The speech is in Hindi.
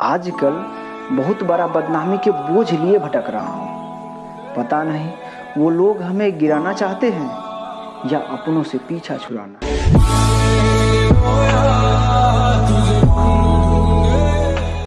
आजकल बहुत बड़ा बदनामी के बोझ लिए भटक रहा हूँ। पता नहीं वो लोग हमें गिराना चाहते हैं या अपनों से पीछा छुड़ाना।